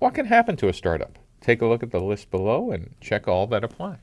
What can happen to a startup? Take a look at the list below and check all that apply.